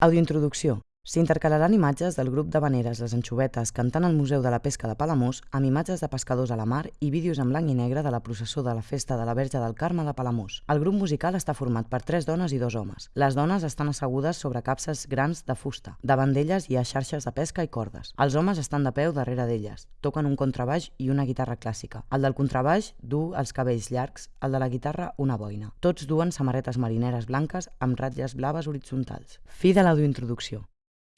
Audiointroducció. S'intercalaran imatges del grup de veneres Les Anxovetes cantant al Museu de la Pesca de Palamós amb imatges de pescadors a la mar i vídeos en blanc i negre de la processó de la Festa de la Verge del Carme de Palamós. El grup musical està format per tres dones i dos homes. Les dones estan assegudes sobre capses grans de fusta. Davant d'elles hi ha xarxes de pesca i cordes. Els homes estan de peu darrere d'elles. Toquen un contrabaix i una guitarra clàssica. El del contrabaix du els cabells llargs, el de la guitarra una boina. Tots duen samarretes marineres blanques amb ratlles blaves horitzontals. Fi de l'audiointroducció.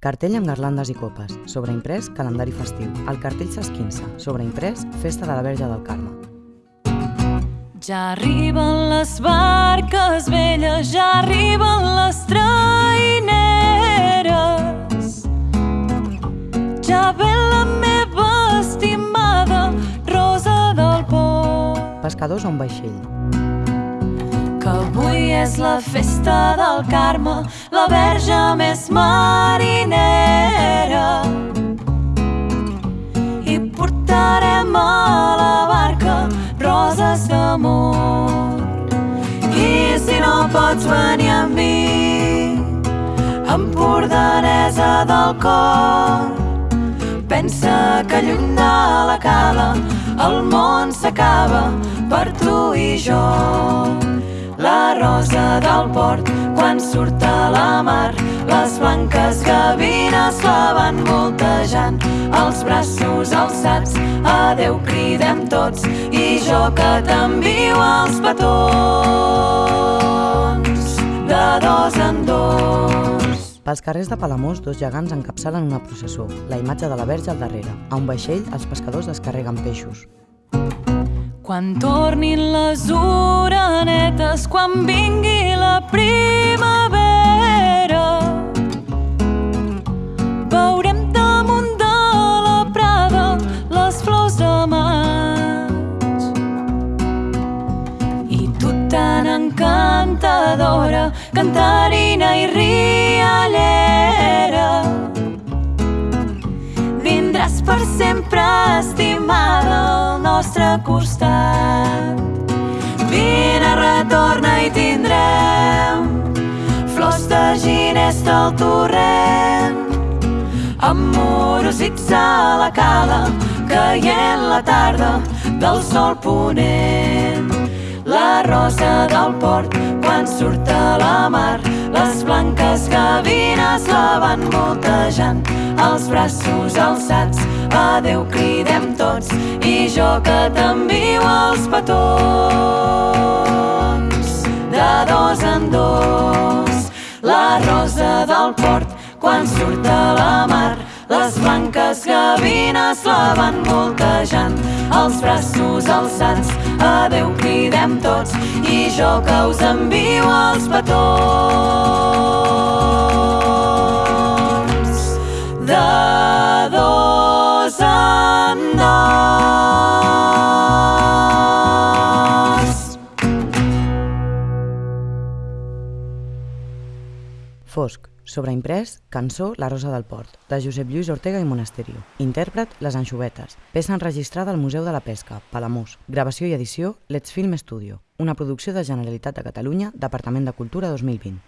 Cartell amb garlandes i copes. Sobreimprès, calendari festiu. El cartell s'esquinça. Sobreimprès, festa de la Verge del Carme. Ja arriben les barques velles, ja arriben les traineres. Ja ve la meva estimada Rosa del Port. Pescadors a un vaixell. Que avui és la festa del Carme, la verge més marinera. I portarem a la barca roses d'amor. I si no pots venir amb mi, empordanesa del cor, pensa que lluny de la cala el món s'acaba per tu i jo. Del port, quan surt a la mar, les blanques gavines la van voltejant, els braços alçats, adeu cridem tots, i jo que t'envio els petons, de dos en dos. Pels carrers de Palamós, dos gegants encapçalen una processó, la imatge de la Verge al darrere. A un vaixell, els pescadors descarreguen peixos. Quan tornin les orenetes, quan vingui la primavera, veurem damunt de la prada les flors de maig. I tu tan encantadora, cantarina i riallera, vindràs per sempre estimada al nostre costat. De ginesta al torrent, amorosits a la cala, caient la tarda del sol ponent. La rosa del port, quan surt a la mar, les blanques gavines la van voltejant, els braços alçats, adeu cridem tots, i jo que t'envio els petons, de dos en dos. La rosa del port, quan surt a la mar, les blanques gavines la van voltejant, els braços alçats, adeu cridem tots, i jo que us envio els petons, Fosc. Sobreimprès, cançó La Rosa del Port, de Josep Lluís Ortega i Monasterio. Intèrpret, Les Anxovetes. Peça enregistrada al Museu de la Pesca, Palamós. Gravació i edició, Let's Film Studio. Una producció de Generalitat de Catalunya, Departament de Cultura 2020.